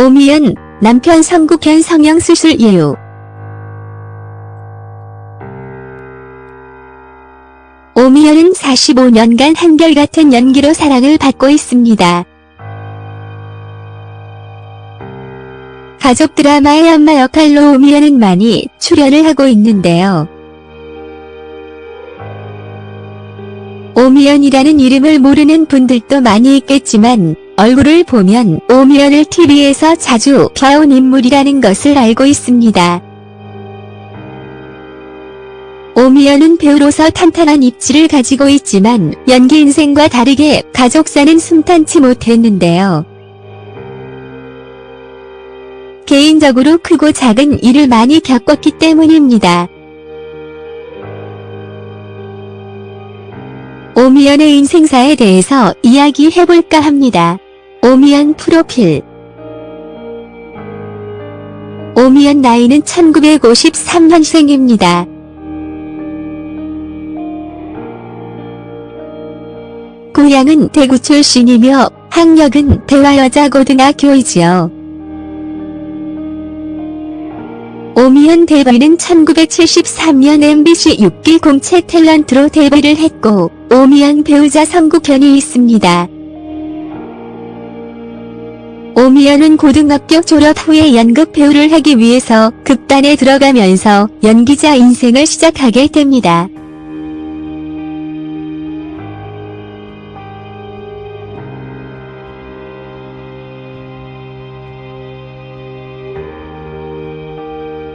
오미연, 남편 성국현 성형수술 예우. 오미연은 45년간 한결같은 연기로 사랑을 받고 있습니다. 가족 드라마의 엄마 역할로 오미연은 많이 출연을 하고 있는데요. 오미연이라는 이름을 모르는 분들도 많이 있겠지만 얼굴을 보면 오미연을 TV에서 자주 펴온 인물이라는 것을 알고 있습니다. 오미연은 배우로서 탄탄한 입지를 가지고 있지만 연기 인생과 다르게 가족사는 순탄치 못했는데요. 개인적으로 크고 작은 일을 많이 겪었기 때문입니다. 오미연의 인생사에 대해서 이야기해볼까 합니다. 오미연 프로필 오미연 나이는 1953년생입니다. 고향은 대구 출신이며 학력은 대화여자고등학교이지요. 오미연 데뷔는 1973년 MBC 6기 공채 탤런트로 데뷔를 했고 오미연 배우자 성국현이 있습니다. 오미연은 고등학교 졸업 후에 연극 배우를 하기 위해서 극단에 들어가면서 연기자 인생을 시작하게 됩니다.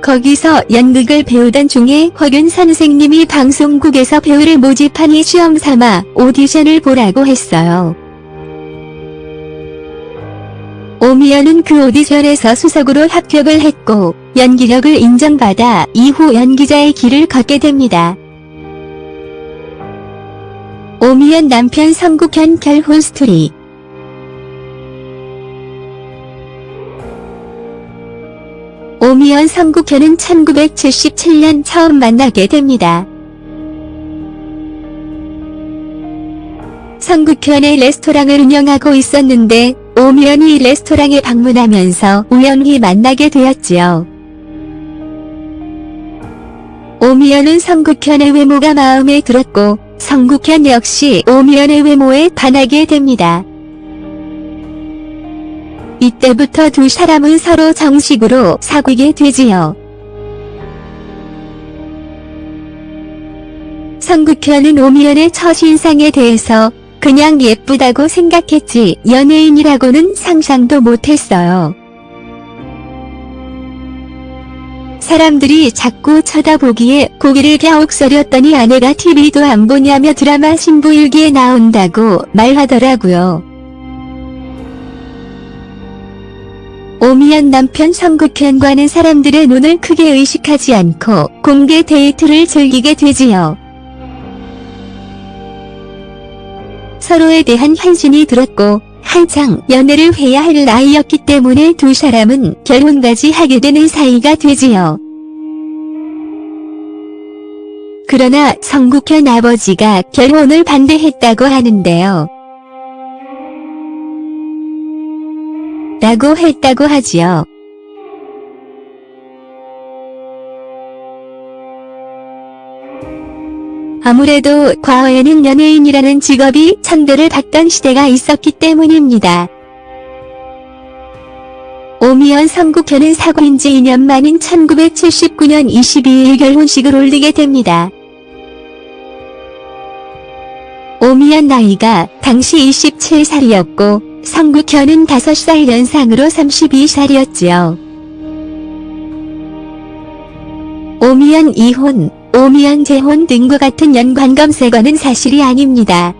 거기서 연극을 배우던 중에 허균 선생님이 방송국에서 배우를 모집하니 시험 삼아 오디션을 보라고 했어요. 오미연은 그 오디션에서 수석으로 합격을 했고 연기력을 인정받아 이후 연기자의 길을 걷게 됩니다. 오미연 남편 성국현 결혼 스토리 오미연 성국현은 1977년 처음 만나게 됩니다. 성국현의 레스토랑을 운영하고 있었는데 오미연이 레스토랑에 방문하면서 우연히 만나게 되었지요. 오미연은 성국현의 외모가 마음에 들었고 성국현 역시 오미연의 외모에 반하게 됩니다. 이때부터 두 사람은 서로 정식으로 사귀게 되지요. 성국현은 오미연의 첫인상에 대해서 그냥 예쁘다고 생각했지 연예인이라고는 상상도 못했어요. 사람들이 자꾸 쳐다보기에 고개를 갸옥서렸더니 아내가 TV도 안 보냐며 드라마 신부일기에 나온다고 말하더라고요. 오미연 남편 성국현과는 사람들의 눈을 크게 의식하지 않고 공개 데이트를 즐기게 되지요. 서로에 대한 환신이 들었고 한창 연애를 해야 할 나이였기 때문에 두 사람은 결혼까지 하게 되는 사이가 되지요. 그러나 성국현 아버지가 결혼을 반대했다고 하는데요. 라고 했다고 하지요. 아무래도 과거에는 연예인이라는 직업이 천대를 받던 시대가 있었기 때문입니다. 오미연 성국현은 사고인 지 2년 만인 1979년 22일 결혼식을 올리게 됩니다. 오미연 나이가 당시 27살이었고 성국현은 5살 연상으로 32살이었지요. 오미연 이혼, 오미연 재혼 등과 같은 연관 검색어는 사실이 아닙니다.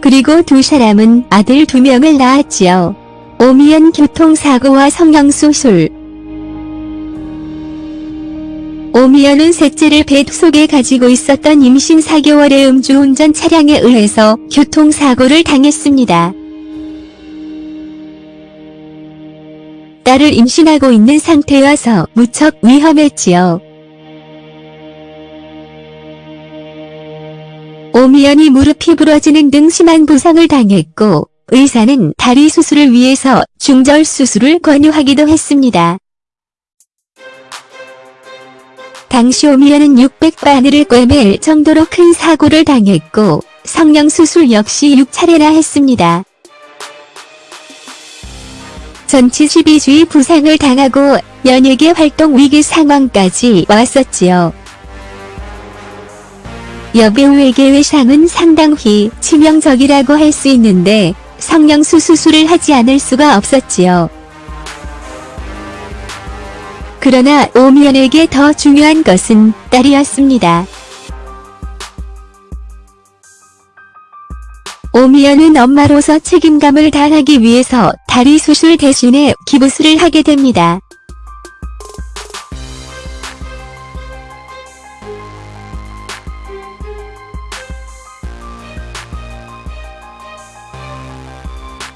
그리고 두 사람은 아들 두 명을 낳았지요. 오미연 교통사고와 성형수술 오미연은 셋째를 배 속에 가지고 있었던 임신 4개월의 음주운전 차량에 의해서 교통사고를 당했습니다. 딸을 임신하고 있는 상태여서 무척 위험했지요. 오미연이 무릎이 부러지는 등 심한 부상을 당했고 의사는 다리 수술을 위해서 중절 수술을 권유하기도 했습니다. 당시 오미연은 600바늘을 꿰맬 정도로 큰 사고를 당했고 성령 수술 역시 6차례나 했습니다. 전치 12주의 부상을 당하고 연예계 활동 위기 상황까지 왔었지요. 여배우에게 외상은 상당히 치명적이라고 할 수 있는데 성령수 수술을 하지 않을 수가 없었지요. 그러나 오미연에게 더 중요한 것은 딸이었습니다. 오미연은 엄마로서 책임감을 다하기 위해서 다리 수술 대신에 기부술을 하게 됩니다.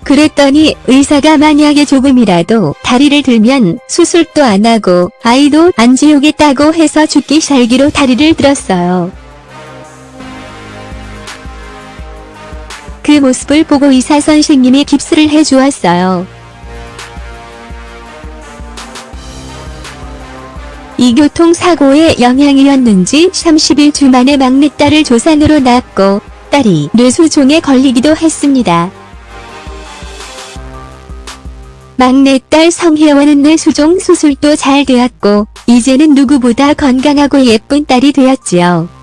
그랬더니 의사가 만약에 조금이라도 다리를 들면 수술도 안 하고 아이도 안 지우겠다고 해서 죽기 살기로 다리를 들었어요. 그 모습을 보고 의사 선생님이 깁스를 해주었어요. 이 교통사고의 영향이었는지 30일 만에 막내딸을 조산으로 낳았고 딸이 뇌수종에 걸리기도 했습니다. 막내딸 성혜원은 뇌수종 수술도 잘 되었고 이제는 누구보다 건강하고 예쁜 딸이 되었지요.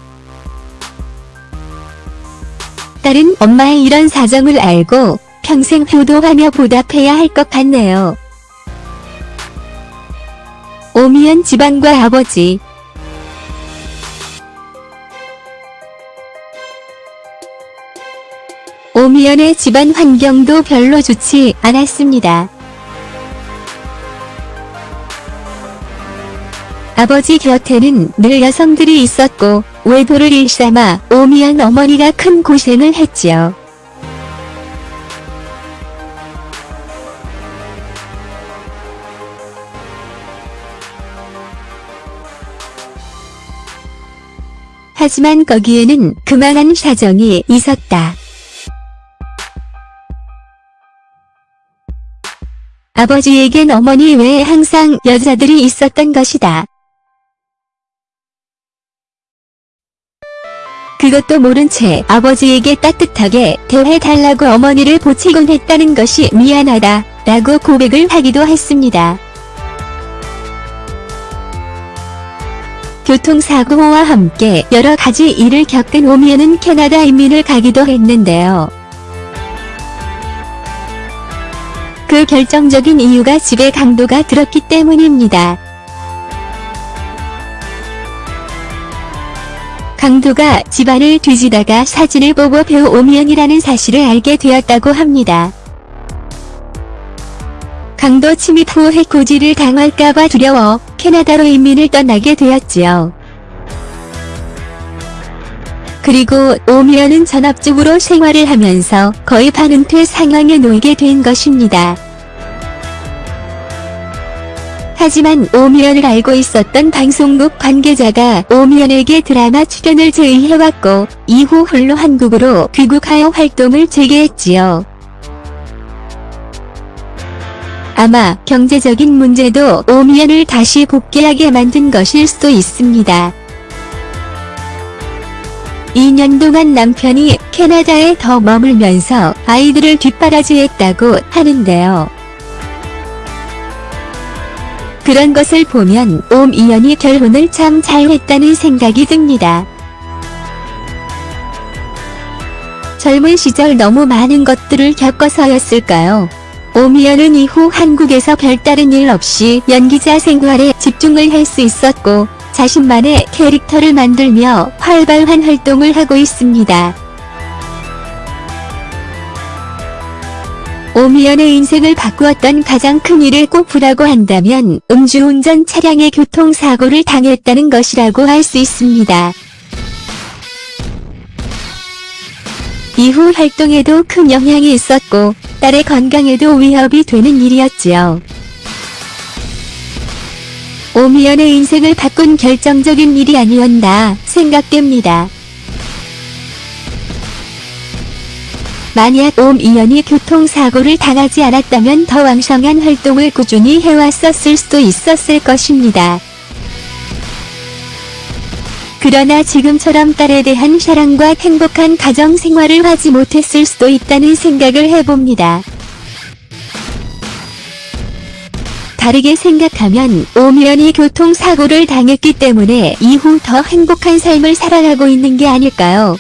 딸은 엄마의 이런 사정을 알고 평생 효도하며 보답해야 할 것 같네요. 오미연 집안과 아버지 오미연의 집안 환경도 별로 좋지 않았습니다. 아버지 곁에는 늘 여성들이 있었고 외도를 일삼아 오미연 어머니가 큰 고생을 했지요. 하지만 거기에는 그만한 사정이 있었다. 아버지에겐 어머니 외에 항상 여자들이 있었던 것이다. 그것도 모른 채 아버지에게 따뜻하게 대해달라고 어머니를 보치곤 했다는 것이 미안하다 라고 고백을 하기도 했습니다. 교통사고와 함께 여러 가지 일을 겪은 오미연은 캐나다 이민을 가기도 했는데요. 그 결정적인 이유가 집에 강도가 들었기 때문입니다. 강도가 집안을 뒤지다가 사진을 보고 배우 오미연이라는 사실을 알게 되었다고 합니다. 강도 침입 후 해코지를 당할까봐 두려워 캐나다로 이민을 떠나게 되었지요. 그리고 오미연은 전업주부로 생활을 하면서 거의 반은퇴 상황에 놓이게 된 것입니다. 하지만 오미연을 알고 있었던 방송국 관계자가 오미연에게 드라마 출연을 제의해왔고 이후 홀로 한국으로 귀국하여 활동을 재개했지요. 아마 경제적인 문제도 오미연을 다시 복귀하게 만든 것일 수도 있습니다. 2년 동안 남편이 캐나다에 더 머물면서 아이들을 뒷바라지했다고 하는데요. 그런 것을 보면 옴이연이 결혼을 참 잘했다는 생각이 듭니다. 젊은 시절 너무 많은 것들을 겪어서였을까요? 오미연은 이후 한국에서 별다른 일 없이 연기자 생활에 집중을 할 수 있었고 자신만의 캐릭터를 만들며 활발한 활동을 하고 있습니다. 오미연의 인생을 바꾸었던 가장 큰 일을 꼽으라고 한다면 음주운전 차량의 교통사고를 당했다는 것이라고 할 수 있습니다. 이후 활동에도 큰 영향이 있었고 딸의 건강에도 위협이 되는 일이었지요. 오미연의 인생을 바꾼 결정적인 일이 아니었나 생각됩니다. 만약 옴이연이 교통사고를 당하지 않았다면 더 왕성한 활동을 꾸준히 해왔었을 수도 있었을 것입니다. 그러나 지금처럼 딸에 대한 사랑과 행복한 가정 생활을 하지 못했을 수도 있다는 생각을 해봅니다. 다르게 생각하면 오미연이 교통사고를 당했기 때문에 이후 더 행복한 삶을 살아가고 있는 게 아닐까요?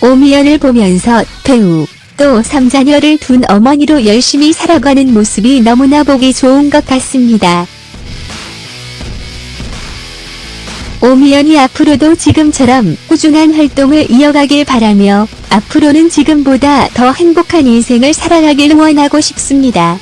오미연을 보면서 배우, 또 3자녀를 둔 어머니로 열심히 살아가는 모습이 너무나 보기 좋은 것 같습니다. 오미연이 앞으로도 지금처럼 꾸준한 활동을 이어가길 바라며 앞으로는 지금보다 더 행복한 인생을 살아가길 원하고 싶습니다.